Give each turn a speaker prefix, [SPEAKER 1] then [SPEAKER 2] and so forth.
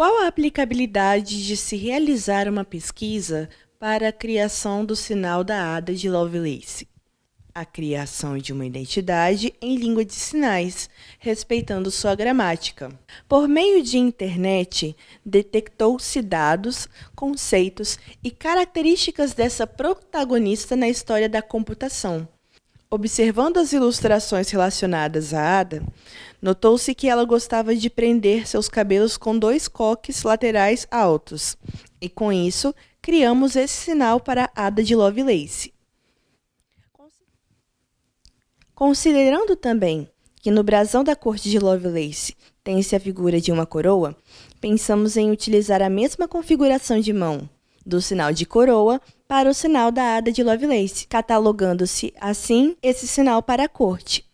[SPEAKER 1] Qual a aplicabilidade de se realizar uma pesquisa para a criação do sinal da Ada de Lovelace? A criação de uma identidade em língua de sinais, respeitando sua gramática. Por meio de internet, detectou-se dados, conceitos e características dessa protagonista na história da computação. Observando as ilustrações relacionadas à Ada, notou-se que ela gostava de prender seus cabelos com dois coques laterais altos, e com isso criamos esse sinal para a Ada de Lovelace. Considerando também que no brasão da corte de Lovelace tem-se a figura de uma coroa, pensamos em utilizar a mesma configuração de mão do sinal de coroa para o sinal da Ada de Lovelace, catalogando-se assim esse sinal para a corte.